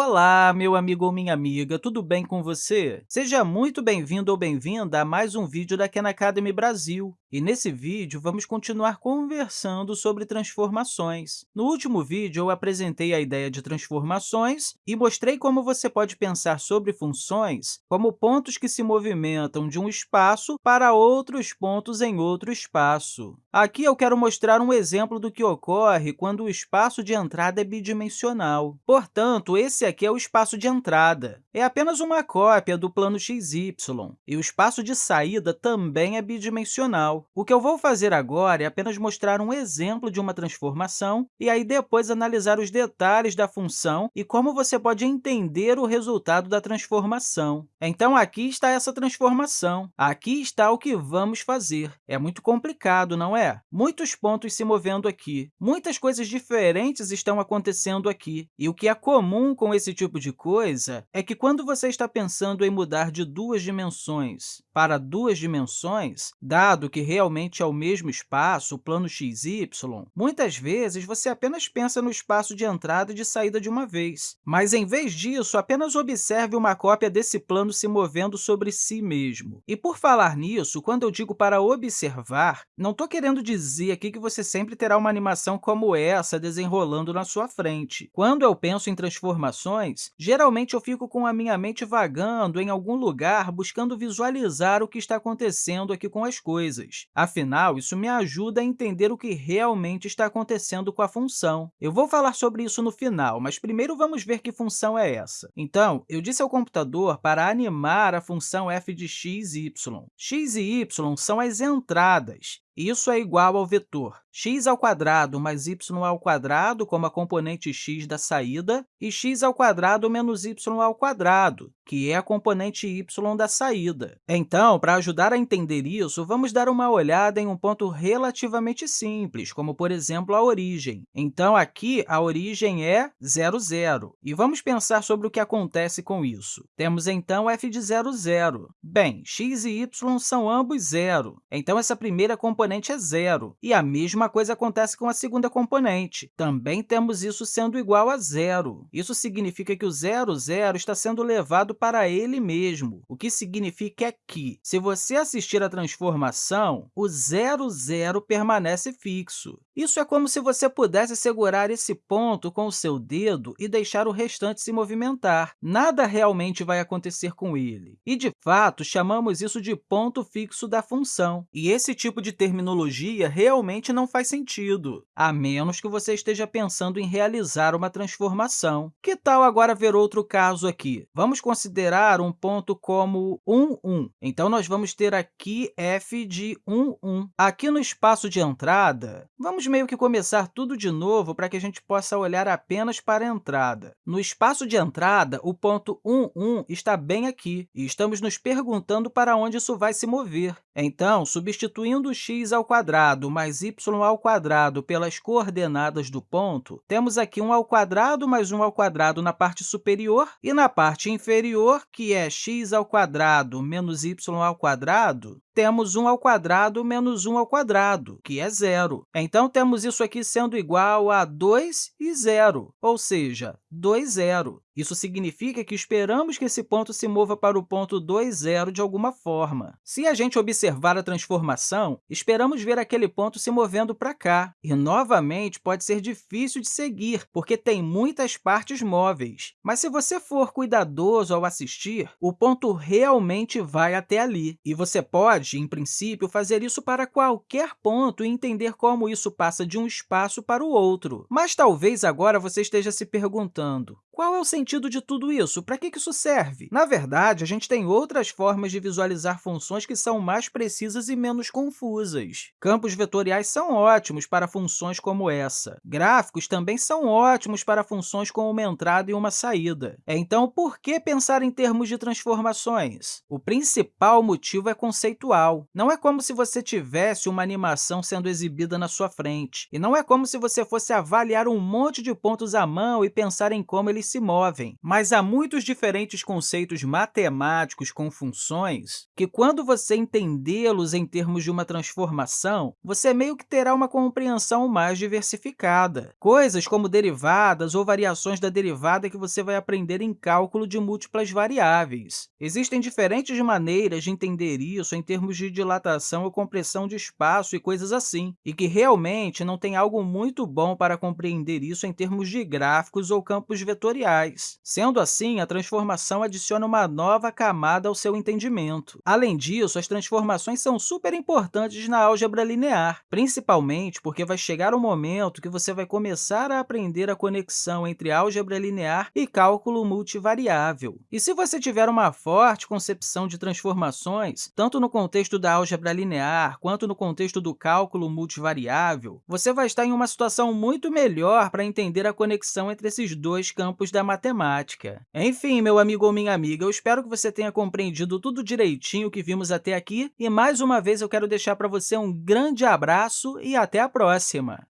Olá, meu amigo ou minha amiga, tudo bem com você? Seja muito bem-vindo ou bem-vinda a mais um vídeo da Khan Academy Brasil. E nesse vídeo, vamos continuar conversando sobre transformações. No último vídeo, eu apresentei a ideia de transformações e mostrei como você pode pensar sobre funções como pontos que se movimentam de um espaço para outros pontos em outro espaço. Aqui eu quero mostrar um exemplo do que ocorre quando o espaço de entrada é bidimensional. Portanto, esse aqui é o espaço de entrada. É apenas uma cópia do plano xy, e o espaço de saída também é bidimensional. O que eu vou fazer agora é apenas mostrar um exemplo de uma transformação e aí depois analisar os detalhes da função e como você pode entender o resultado da transformação. Então, aqui está essa transformação. Aqui está o que vamos fazer. É muito complicado, não é? Muitos pontos se movendo aqui. Muitas coisas diferentes estão acontecendo aqui. E o que é comum com esse tipo de coisa é que, quando você está pensando em mudar de duas dimensões para duas dimensões, dado que realmente é o mesmo espaço, o plano xy, muitas vezes você apenas pensa no espaço de entrada e de saída de uma vez. Mas, em vez disso, apenas observe uma cópia desse plano se movendo sobre si mesmo. E, por falar nisso, quando eu digo para observar, não estou querendo dizer aqui que você sempre terá uma animação como essa desenrolando na sua frente. Quando eu penso em transformações, geralmente eu fico com a minha mente vagando em algum lugar, buscando visualizar o que está acontecendo aqui com as coisas. Afinal, isso me ajuda a entender o que realmente está acontecendo com a função. Eu vou falar sobre isso no final, mas primeiro vamos ver que função é essa. Então, eu disse ao computador para animar a função f de x e y. x e y são as entradas, isso é igual ao vetor x ao quadrado mais y ao quadrado, como a componente x da saída, e x ao quadrado menos y ao quadrado, que é a componente y da saída. Então, para ajudar a entender isso, vamos dar uma olhada em um ponto relativamente simples, como, por exemplo, a origem. Então, aqui, a origem é 0, 0. E vamos pensar sobre o que acontece com isso. Temos, então, f de 0, 0. Bem, x e y são ambos zero, então essa primeira componente componente é zero. E a mesma coisa acontece com a segunda componente. Também temos isso sendo igual a zero. Isso significa que o zero, zero está sendo levado para ele mesmo, o que significa que, se você assistir à transformação, o zero, zero permanece fixo. Isso é como se você pudesse segurar esse ponto com o seu dedo e deixar o restante se movimentar. Nada realmente vai acontecer com ele. E, de fato, chamamos isso de ponto fixo da função. E esse tipo de terminologia realmente não faz sentido, a menos que você esteja pensando em realizar uma transformação. Que tal agora ver outro caso aqui? Vamos considerar um ponto como 1, 1. Então, nós vamos ter aqui f de 1, 1. Aqui no espaço de entrada, vamos meio que começar tudo de novo para que a gente possa olhar apenas para a entrada. No espaço de entrada, o ponto 1, 1 está bem aqui, e estamos nos perguntando para onde isso vai se mover. Então, substituindo x ao quadrado mais y ao quadrado pelas coordenadas do ponto, temos aqui 1 ao quadrado mais 1 ao quadrado na parte superior, e na parte inferior, que é x ao quadrado menos y ao quadrado, temos 1 ao quadrado menos 1 ao quadrado, que é zero. Então, temos isso aqui sendo igual a 2 e zero, ou seja, 2, zero. Isso significa que esperamos que esse ponto se mova para o ponto 2, zero de alguma forma. Se a gente observar a transformação, esperamos ver aquele ponto se movendo para cá. E, novamente, pode ser difícil de seguir, porque tem muitas partes móveis. Mas, se você for cuidadoso ao assistir, o ponto realmente vai até ali. E você pode, em princípio, fazer isso para qualquer ponto e entender como isso passa de um espaço para o outro. Mas talvez agora você esteja se perguntando, qual é o sentido de tudo isso? Para que isso serve? Na verdade, a gente tem outras formas de visualizar funções que são mais precisas e menos confusas. Campos vetoriais são ótimos para funções como essa. Gráficos também são ótimos para funções com uma entrada e uma saída. Então, por que pensar em termos de transformações? O principal motivo é conceitual visual. Não é como se você tivesse uma animação sendo exibida na sua frente, e não é como se você fosse avaliar um monte de pontos à mão e pensar em como eles se movem. Mas há muitos diferentes conceitos matemáticos com funções que, quando você entendê-los em termos de uma transformação, você meio que terá uma compreensão mais diversificada. Coisas como derivadas ou variações da derivada que você vai aprender em cálculo de múltiplas variáveis. Existem diferentes maneiras de entender isso em termos de dilatação ou compressão de espaço e coisas assim, e que realmente não tem algo muito bom para compreender isso em termos de gráficos ou campos vetoriais. Sendo assim, a transformação adiciona uma nova camada ao seu entendimento. Além disso, as transformações são super importantes na álgebra linear, principalmente porque vai chegar o um momento que você vai começar a aprender a conexão entre álgebra linear e cálculo multivariável. E se você tiver uma forte concepção de transformações, tanto no contexto da álgebra linear quanto no contexto do cálculo multivariável, você vai estar em uma situação muito melhor para entender a conexão entre esses dois campos da matemática. Enfim, meu amigo ou minha amiga, eu espero que você tenha compreendido tudo direitinho que vimos até aqui e, mais uma vez, eu quero deixar para você um grande abraço e até a próxima!